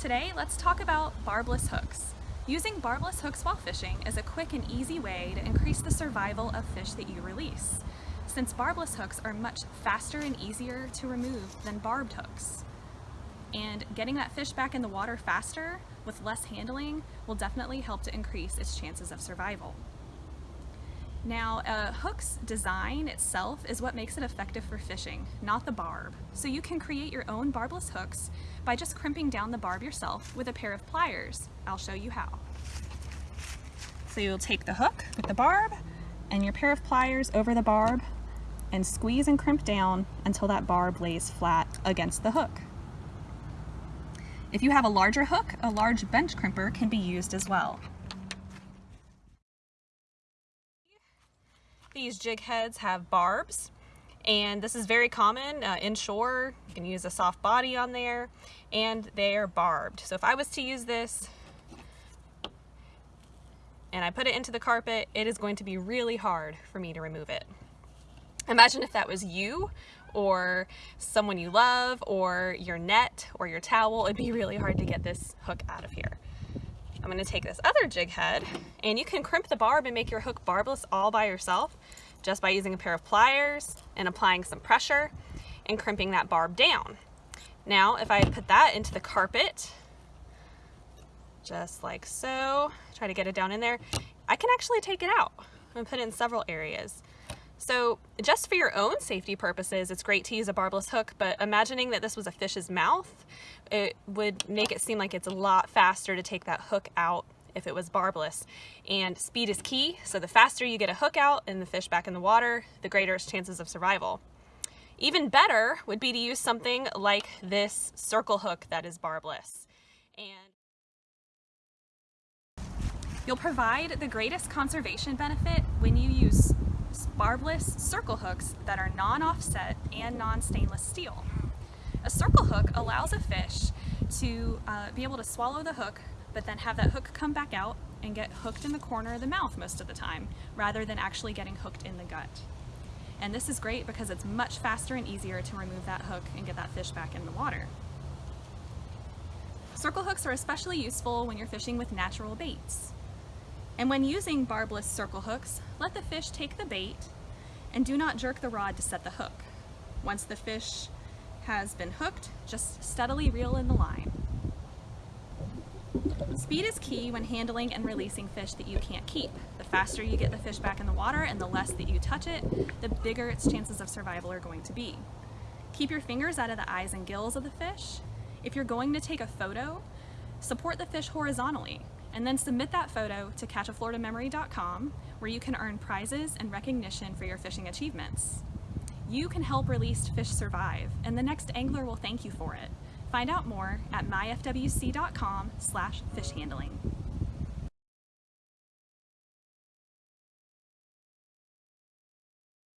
Today, let's talk about barbless hooks. Using barbless hooks while fishing is a quick and easy way to increase the survival of fish that you release, since barbless hooks are much faster and easier to remove than barbed hooks. And getting that fish back in the water faster with less handling will definitely help to increase its chances of survival. Now, a hook's design itself is what makes it effective for fishing, not the barb. So you can create your own barbless hooks by just crimping down the barb yourself with a pair of pliers. I'll show you how. So you'll take the hook with the barb and your pair of pliers over the barb and squeeze and crimp down until that barb lays flat against the hook. If you have a larger hook, a large bench crimper can be used as well. These jig heads have barbs and this is very common uh, inshore. You can use a soft body on there and they are barbed. So if I was to use this and I put it into the carpet, it is going to be really hard for me to remove it. Imagine if that was you or someone you love or your net or your towel, it'd be really hard to get this hook out of here. I'm gonna take this other jig head and you can crimp the barb and make your hook barbless all by yourself just by using a pair of pliers and applying some pressure and crimping that barb down. Now, if I put that into the carpet, just like so, try to get it down in there, I can actually take it out and put it in several areas. So just for your own safety purposes, it's great to use a barbless hook, but imagining that this was a fish's mouth, it would make it seem like it's a lot faster to take that hook out if it was barbless. And speed is key, so the faster you get a hook out and the fish back in the water, the greater its chances of survival. Even better would be to use something like this circle hook that is barbless. And You'll provide the greatest conservation benefit when you use barbless circle hooks that are non-offset and non-stainless steel. A circle hook allows a fish to uh, be able to swallow the hook but then have that hook come back out and get hooked in the corner of the mouth most of the time rather than actually getting hooked in the gut. And this is great because it's much faster and easier to remove that hook and get that fish back in the water. Circle hooks are especially useful when you're fishing with natural baits. And when using barbless circle hooks, let the fish take the bait and do not jerk the rod to set the hook. Once the fish has been hooked, just steadily reel in the line. Speed is key when handling and releasing fish that you can't keep. The faster you get the fish back in the water and the less that you touch it, the bigger its chances of survival are going to be. Keep your fingers out of the eyes and gills of the fish. If you're going to take a photo, support the fish horizontally and then submit that photo to catchafloridamemory.com where you can earn prizes and recognition for your fishing achievements. You can help released fish survive and the next angler will thank you for it. Find out more at myfwc.com slash fishhandling.